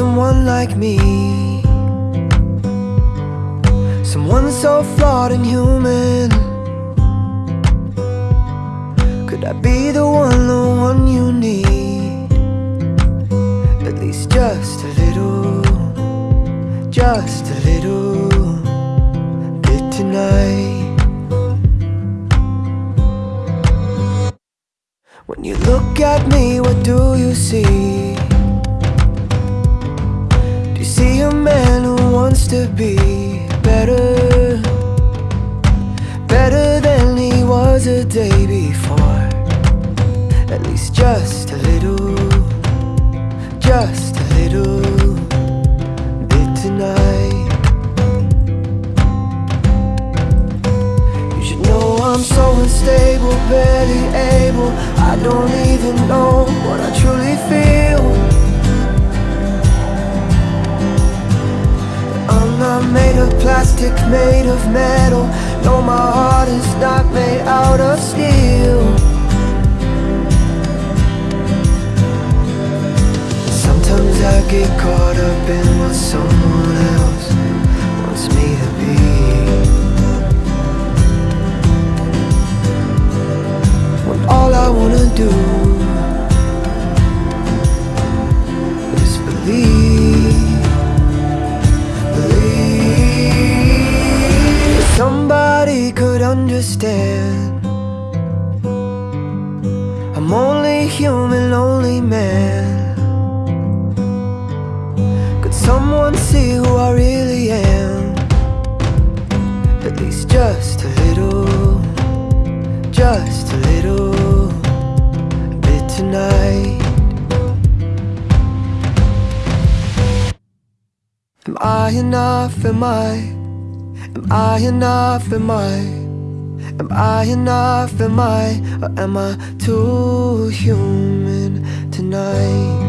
like me Someone so flawed and human Could I be the one, the one you need? At least just a little Just a little bit tonight When you look at me, what do you see? Wants to be better? Better than he was a day before. At least just a little. Just a little. Bit tonight. You should know I'm so unstable, barely able. I don't even know I'm made of plastic, made of metal. No, my heart is not made out of steel. Sometimes I get caught up in what someone understand I'm only human, lonely man Could someone see who I really am? At least just a little Just a little bit tonight Am I enough, am I? Am I enough, am I? Am I enough, am I? Or am I too human tonight?